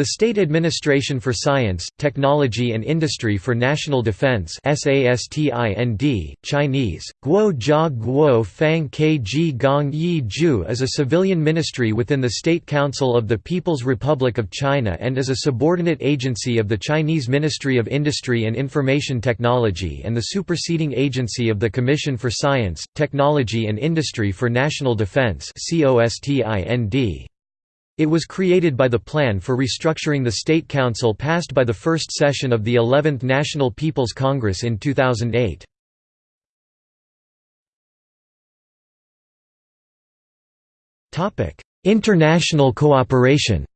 The State Administration for Science, Technology and Industry for National Defense SASTIND, Chinese, Guo Jia Guo Fang Kg Gong Yi Ju is a civilian ministry within the State Council of the People's Republic of China and is a subordinate agency of the Chinese Ministry of Industry and Information Technology and the superseding agency of the Commission for Science, Technology and Industry for National Defense COSTIND. It was created by the Plan for Restructuring the State Council passed by the first session of the 11th National People's Congress in 2008. International cooperation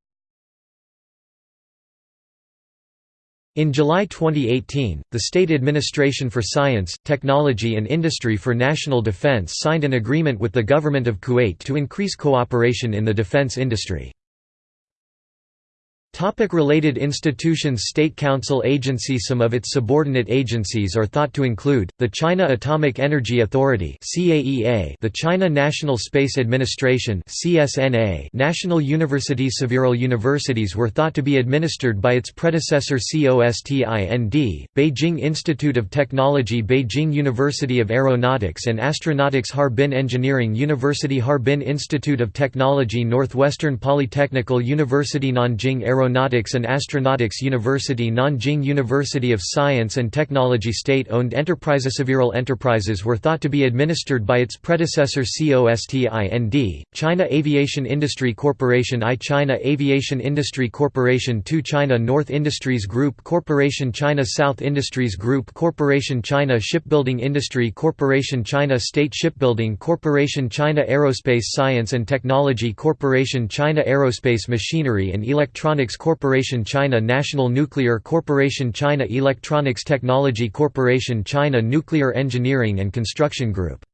In July 2018, the State Administration for Science, Technology and Industry for National Defense signed an agreement with the Government of Kuwait to increase cooperation in the defense industry. Topic related institutions State Council Agency Some of its subordinate agencies are thought to include, the China Atomic Energy Authority the China National Space Administration National Universities Several universities were thought to be administered by its predecessor COSTIND, Beijing Institute of Technology Beijing University of Aeronautics and Astronautics Harbin Engineering University Harbin Institute of Technology Northwestern Polytechnical University Nanjing Aero Aeronautics and Astronautics University Nanjing University of Science and Technology State-owned enterprises Several enterprises were thought to be administered by its predecessor COSTIND, China Aviation Industry Corporation I China Aviation Industry Corporation II China North Industries Group Corporation China South Industries Group Corporation China Shipbuilding Industry Corporation China State Shipbuilding Corporation China Aerospace Science and Technology Corporation China Aerospace Machinery and Electronics Corporation China National Nuclear Corporation China Electronics Technology Corporation China Nuclear Engineering and Construction Group